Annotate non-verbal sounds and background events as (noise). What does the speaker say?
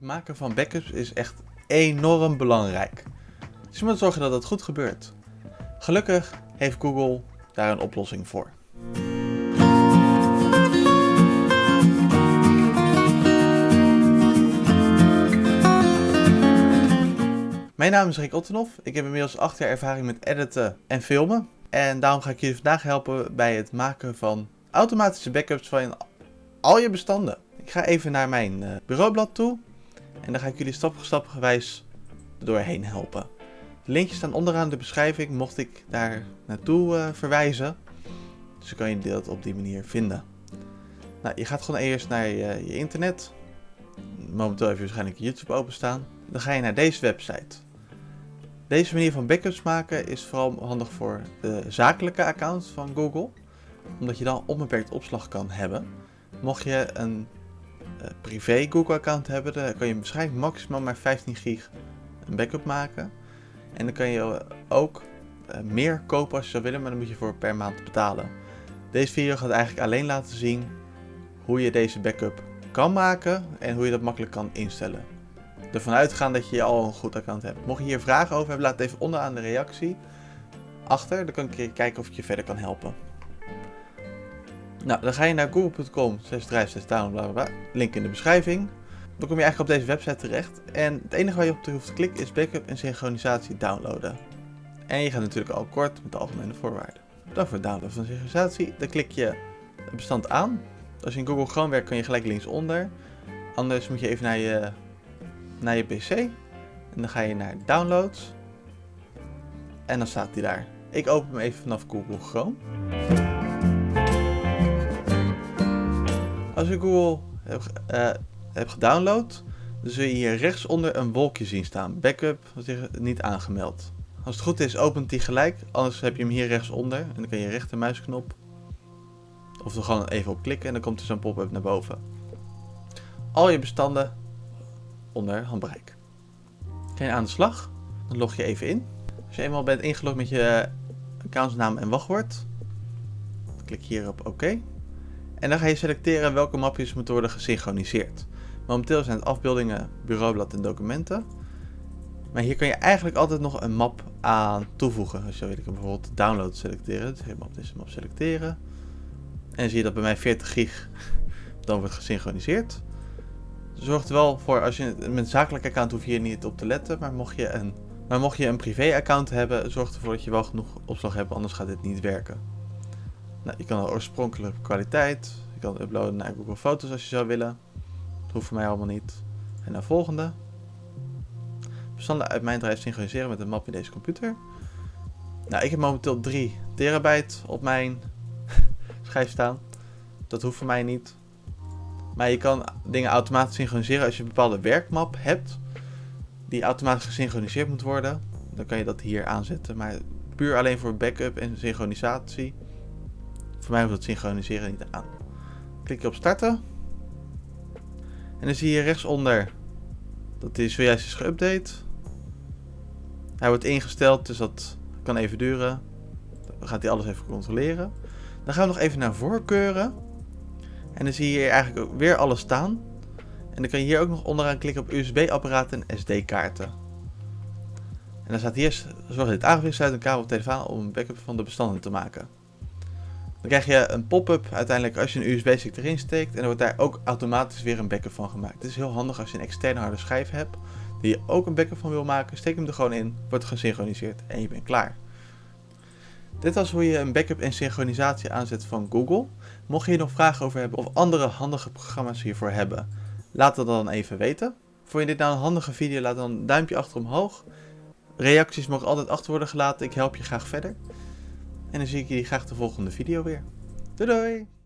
Het maken van backups is echt enorm belangrijk. Dus je moet zorgen dat het goed gebeurt. Gelukkig heeft Google daar een oplossing voor. Mijn naam is Rick Ottenhoff. Ik heb inmiddels 8 jaar ervaring met editen en filmen. En daarom ga ik jullie vandaag helpen bij het maken van automatische backups van al je bestanden. Ik ga even naar mijn uh, bureaublad toe. En dan ga ik jullie stap voor stap gewijs doorheen helpen. De linkjes staan onderaan de beschrijving, mocht ik daar naartoe uh, verwijzen. Dus dan kan je dat op die manier vinden. Nou, je gaat gewoon eerst naar je, je internet. Momenteel heb je waarschijnlijk YouTube openstaan. Dan ga je naar deze website. Deze manier van backups maken is vooral handig voor de zakelijke accounts van Google. Omdat je dan onbeperkt opslag kan hebben. Mocht je een privé Google account hebben, dan kan je waarschijnlijk maximaal maar 15 gig een backup maken. En dan kan je ook uh, meer kopen als je zou willen, maar dan moet je voor per maand betalen. Deze video gaat eigenlijk alleen laten zien hoe je deze backup kan maken en hoe je dat makkelijk kan instellen ervan uitgaan dat je al een goed account hebt. Mocht je hier vragen over hebben, laat het even onderaan de reactie achter. Dan kan ik kijken of ik je verder kan helpen. Nou, dan ga je naar google.com, 6 drive, download, bla, link in de beschrijving. Dan kom je eigenlijk op deze website terecht. En het enige waar je op hoeft te klikken is backup en synchronisatie downloaden. En je gaat natuurlijk al kort met de algemene voorwaarden. Dan voor het downloaden van synchronisatie, dan klik je het bestand aan. Als je in Google Chrome werkt, kun je gelijk linksonder. Anders moet je even naar je naar je PC. En dan ga je naar Downloads. En dan staat hij daar. Ik open hem even vanaf Google Chrome. Als je Google hebt, hebt gedownload, dan zul je hier rechtsonder een wolkje zien staan. Backup niet aangemeld. Als het goed is, opent hij gelijk. Anders heb je hem hier rechtsonder. En dan kan je rechtermuisknop. Of er gewoon even op klikken en dan komt er zo'n pop-up naar boven. Al je bestanden onder handbereik. Ga je aan de slag, dan log je even in. Als je eenmaal bent ingelogd met je accountsnaam en wachtwoord, klik hier op OK. En dan ga je selecteren welke mapjes moeten worden gesynchroniseerd. Momenteel zijn het afbeeldingen, bureaublad en documenten. Maar hier kan je eigenlijk altijd nog een map aan toevoegen. Als je wil ik bijvoorbeeld download selecteren. Dus op deze map selecteren. En dan zie je dat bij mij 40 gig dan wordt gesynchroniseerd zorgt er wel voor, als je met een zakelijk account hoef je hier niet op te letten, maar mocht je een, maar mocht je een privé account hebben, zorg ervoor dat je wel genoeg opslag hebt, anders gaat dit niet werken. Nou, je kan de oorspronkelijke kwaliteit, je kan uploaden naar Google Foto's als je zou willen. Dat hoeft voor mij allemaal niet. En naar volgende. Bestanden uit mijn drive synchroniseren met een map in deze computer. Nou, ik heb momenteel 3 terabyte op mijn (laughs) schijf staan. Dat hoeft voor mij niet. Maar je kan dingen automatisch synchroniseren als je een bepaalde werkmap hebt. Die automatisch gesynchroniseerd moet worden. Dan kan je dat hier aanzetten. Maar puur alleen voor backup en synchronisatie. Voor mij hoeft het synchroniseren niet aan. Klik je op starten. En dan zie je rechtsonder dat hij zojuist is geüpdate. Hij wordt ingesteld, dus dat kan even duren. Dan gaat hij alles even controleren. Dan gaan we nog even naar voorkeuren. En dan zie je hier eigenlijk ook weer alles staan. En dan kan je hier ook nog onderaan klikken op USB-apparaten en SD-kaarten. En dan staat hier, zorg dat dit aangevuld sluit een kabel op telefoon om een backup van de bestanden te maken. Dan krijg je een pop-up uiteindelijk als je een USB-stick erin steekt. En dan wordt daar ook automatisch weer een backup van gemaakt. Het is heel handig als je een externe harde schijf hebt. Die je ook een backup van wil maken. Steek hem er gewoon in, wordt gesynchroniseerd en je bent klaar. Dit was hoe je een backup en synchronisatie aanzet van Google. Mocht je hier nog vragen over hebben of andere handige programma's hiervoor hebben, laat dat dan even weten. Vond je dit nou een handige video, laat dan een duimpje achter omhoog. Reacties mogen altijd achter worden gelaten, ik help je graag verder. En dan zie ik jullie graag de volgende video weer. Doei doei!